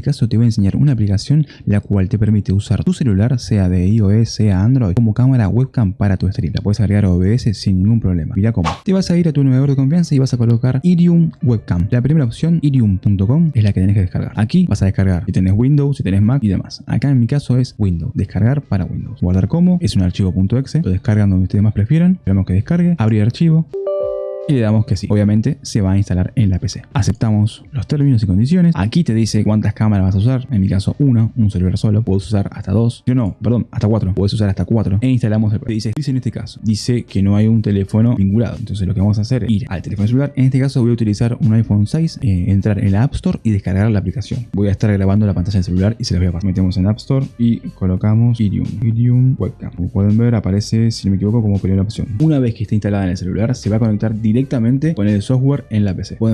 este caso te voy a enseñar una aplicación la cual te permite usar tu celular, sea de iOS, sea Android, como cámara webcam para tu stream. La puedes agregar a OBS sin ningún problema. Mira cómo. Te vas a ir a tu navegador de confianza y vas a colocar Irium Webcam. La primera opción, irium.com, es la que tenés que descargar. Aquí vas a descargar si tenés Windows, si tenés Mac y demás. Acá en mi caso es Windows. Descargar para Windows. Guardar como, es un archivo .exe. Lo descargan donde ustedes más prefieran. Esperamos que descargue. Abrir archivo y le damos que sí. Obviamente se va a instalar en la PC. Aceptamos los términos y condiciones. Aquí te dice cuántas cámaras vas a usar. En mi caso, una, un celular solo. Puedes usar hasta dos. Yo no, perdón, hasta cuatro. Puedes usar hasta cuatro. E instalamos el dice, dice en este caso, dice que no hay un teléfono vinculado. Entonces lo que vamos a hacer es ir al teléfono celular. En este caso voy a utilizar un iPhone 6, eh, entrar en la App Store y descargar la aplicación. Voy a estar grabando la pantalla del celular y se las voy a pasar. Metemos en App Store y colocamos Irium. Irium Webcam. Como pueden ver, aparece, si no me equivoco, como primera opción. Una vez que esté instalada en el celular, se va a conectar directamente con el software en la PC. Pueden